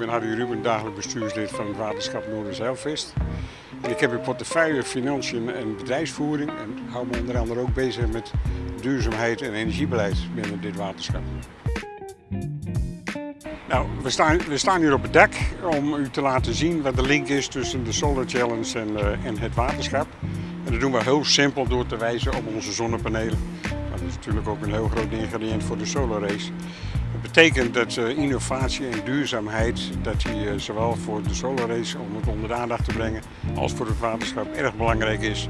Harry Ruben, dagelijk bestuurslid van het waterschap Noorderzeilvest. En ik heb in portefeuille financiën en bedrijfsvoering en hou me onder andere ook bezig met duurzaamheid en energiebeleid binnen dit waterschap. Nou, we staan, we staan hier op het dak om u te laten zien wat de link is tussen de Solar Challenge en, uh, en het waterschap. En dat doen we heel simpel door te wijzen op onze zonnepanelen. Natuurlijk ook een heel groot ingrediënt voor de solar race. Dat betekent dat uh, innovatie en duurzaamheid, dat die uh, zowel voor de solar race om het onder de aandacht te brengen, als voor het waterschap erg belangrijk is.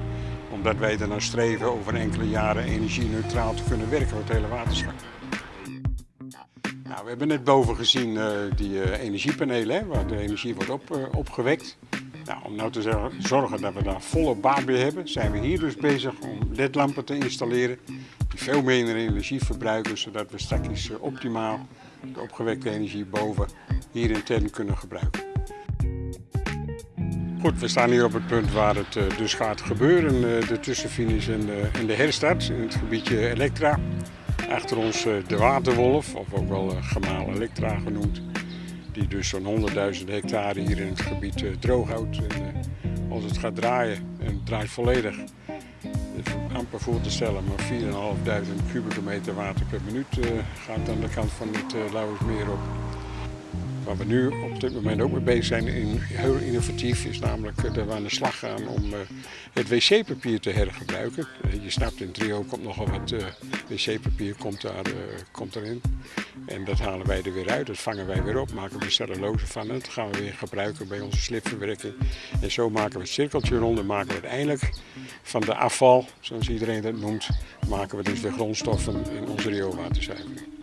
Omdat wij er naar streven over enkele jaren energie-neutraal te kunnen werken voor het hele waterschap. Nou, we hebben net boven gezien uh, die energiepanelen, waar de energie wordt op, opgewekt. Nou, om nou te zorgen dat we daar volle baat bij hebben, zijn we hier dus bezig om ledlampen te installeren veel minder energie verbruiken, zodat we straks optimaal de opgewekte energie boven hier intern kunnen gebruiken. Goed, we staan hier op het punt waar het uh, dus gaat gebeuren, uh, de tussenfinish en de, en de herstart in het gebiedje Elektra. Achter ons uh, de Waterwolf, of ook wel Gemaal Elektra genoemd die dus zo'n 100.000 hectare hier in het gebied droog houdt. En, als het gaat draaien, en het draait volledig, amper voor te stellen, maar 4.500 kubieke meter water per minuut uh, gaat aan de kant van het uh, Lauwersmeer op. Waar we nu op dit moment ook mee bezig zijn, in, heel innovatief, is namelijk dat we aan de slag gaan om het wc-papier te hergebruiken. je snapt, in Trio komt nogal wat wc-papier komt, daar, komt erin. En dat halen wij er weer uit, dat vangen wij weer op, maken we cellulose van. En dat gaan we weer gebruiken bij onze slipverwerking. En zo maken we het cirkeltje rond en maken we uiteindelijk van de afval, zoals iedereen dat noemt, maken we dus de grondstoffen in onze rioolwaterzuivering.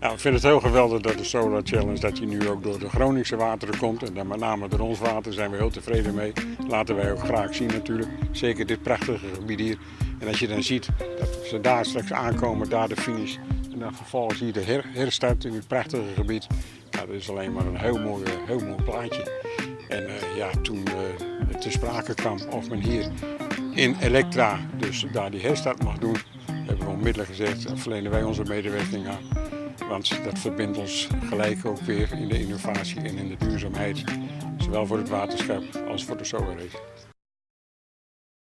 Nou, ik vind het heel geweldig dat de Solar Challenge dat nu ook door de Groningse wateren komt. En dan met name door ons water zijn we heel tevreden mee. Laten wij ook graag zien natuurlijk. Zeker dit prachtige gebied hier. En als je dan ziet dat ze daar straks aankomen, daar de finish. En dan vervolgens hier de her herstart in dit prachtige gebied. Dat is alleen maar een heel mooi, heel mooi plaatje. En uh, ja, toen het te sprake kwam of men hier in Elektra dus daar die herstart mag doen, hebben we onmiddellijk gezegd, verlenen wij onze medewerking aan. Want dat verbindt ons gelijk ook weer in de innovatie en in de duurzaamheid. Zowel voor het waterschap als voor de race.